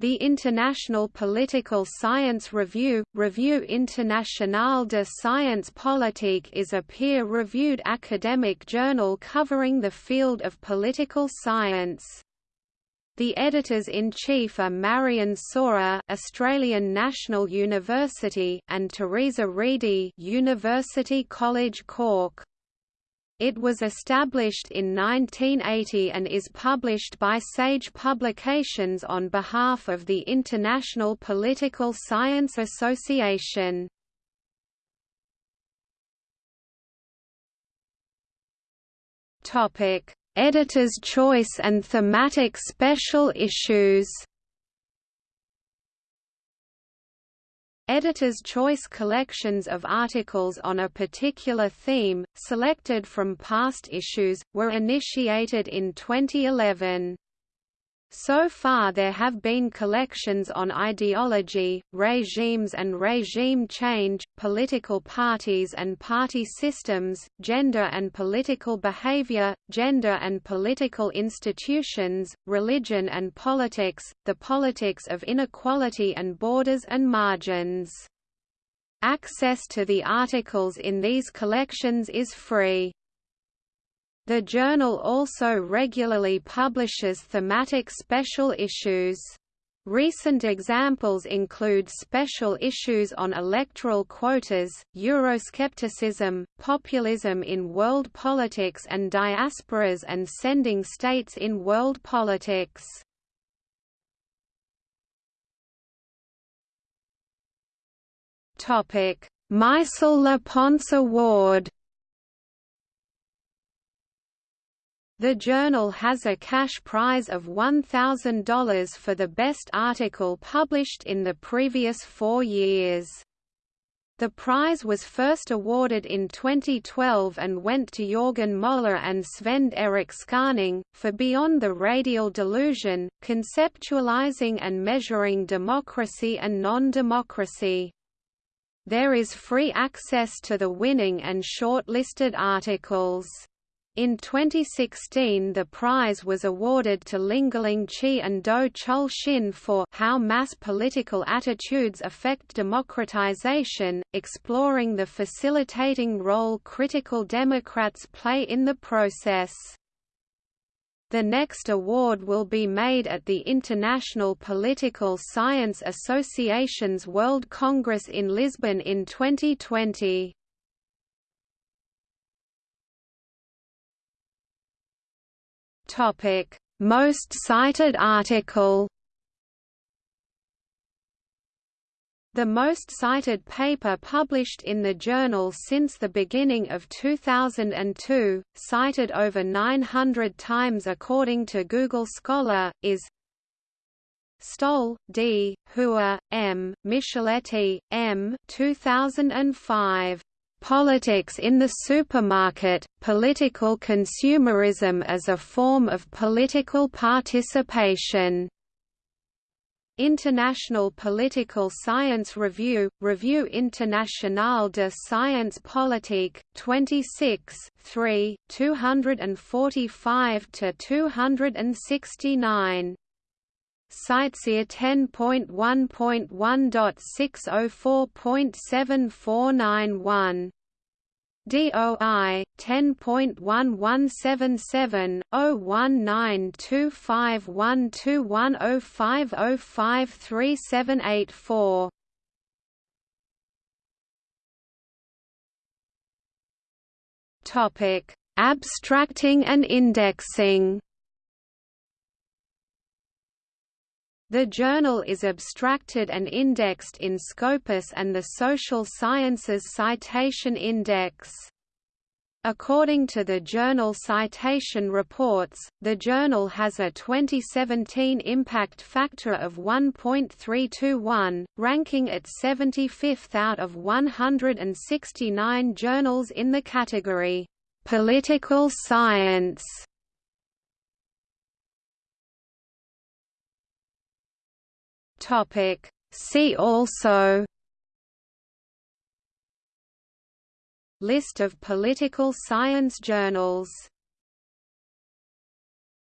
The International Political Science Review, Revue Internationale de Science Politique is a peer-reviewed academic journal covering the field of political science. The editors-in-chief are Marian Sawer, Australian National University, and Theresa Reidy, University College Cork. It was established in 1980 and is published by Sage Publications on behalf of the International Political Science Association. Topic: Editor's choice and thematic special issues. Editor's choice collections of articles on a particular theme, selected from past issues, were initiated in 2011. So far there have been collections on ideology, regimes and regime change, political parties and party systems, gender and political behavior, gender and political institutions, religion and politics, the politics of inequality and borders and margins. Access to the articles in these collections is free. The journal also regularly publishes thematic special issues. Recent examples include special issues on electoral quotas, Euroscepticism, populism in world politics and diasporas and sending states in world politics. Meisel-Laponce Award The journal has a cash prize of $1,000 for the best article published in the previous four years. The prize was first awarded in 2012 and went to Jorgen Moller and Svend-Erik Skaaning, for Beyond the Radial Delusion, Conceptualizing and Measuring Democracy and Non-Democracy. There is free access to the winning and shortlisted articles. In 2016 the prize was awarded to Lingling Qi and Doh Chull Shin for How Mass Political Attitudes Affect Democratization, exploring the facilitating role critical Democrats play in the process. The next award will be made at the International Political Science Association's World Congress in Lisbon in 2020. Topic: Most cited article. The most cited paper published in the journal since the beginning of 2002, cited over 900 times according to Google Scholar, is Stolle, D., Hooghe, M., Micheletti, M. 2005. Politics in the Supermarket, Political Consumerism as a Form of Political Participation. International Political Science Review, Revue Internationale de Science Politique, 26 3, 245–269 CiteSeer 10.1.1.604.7491 DOI 10.1177/01925121050537884 Topic: Abstracting and indexing. The journal is abstracted and indexed in Scopus and the Social Sciences Citation Index. According to the Journal Citation Reports, the journal has a 2017 impact factor of 1.321, ranking it 75th out of 169 journals in the category, "'Political Science' Topic. See also List of political science journals